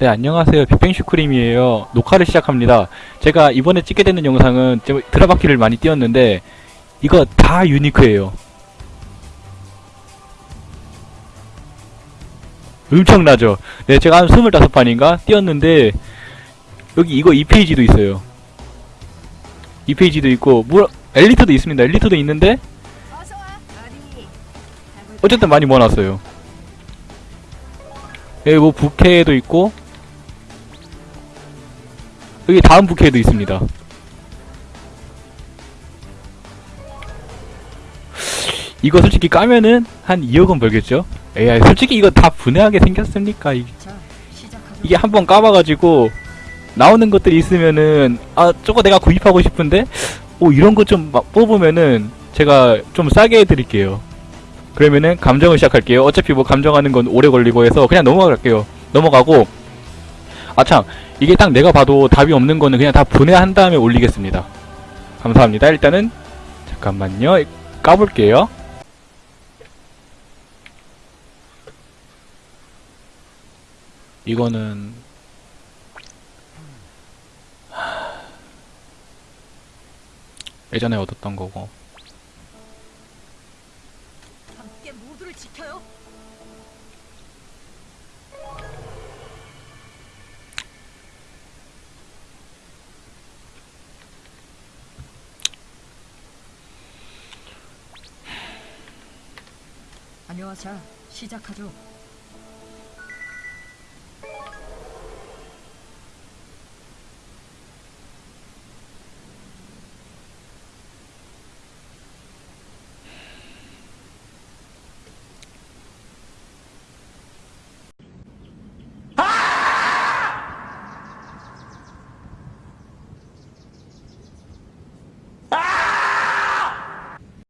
네, 안녕하세요. 빅뱅슈크림이에요. 녹화를 시작합니다. 제가 이번에 찍게 되는 영상은 제가 드라바키를 많이 띄웠는데, 이거 다 유니크예요. 엄청나죠? 네, 제가 한 25판인가 띄웠는데, 여기 이거 2페이지도 있어요. 2페이지도 있고, 뭐, 엘리트도 있습니다. 엘리트도 있는데? 어쨌든 많이 모아놨어요. 여기 뭐 부캐도 있고 여기 다음 부캐도 있습니다. 이거 솔직히 까면은 한 2억은 벌겠죠? 에이 솔직히 이거 다 분해하게 생겼습니까? 이-. 이게 한 번 까봐가지고 나오는 것들이 있으면은 아 저거 내가 구입하고 싶은데 오 이런 거 좀 뽑으면은 제가 좀 싸게 해드릴게요 그러면은 감정을 시작할게요 어차피 뭐 감정하는 건 오래 걸리고 해서 그냥 넘어갈게요 넘어가고 아참 이게 딱 내가 봐도 답이 없는 거는 그냥 다 분해한 다음에 올리겠습니다. 감사합니다. 일단은 잠깐만요. 까볼게요. 이거는 예전에 얻었던 거고 함께 모두를 지켜요. 안녕하세요. 시작하죠.